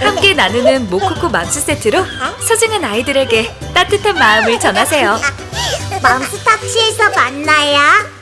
함께 나누는 모쿠코 맘스 세트로 소중한 아이들에게 따뜻한 마음을 전하세요. 맘스 탁시에서 만나요.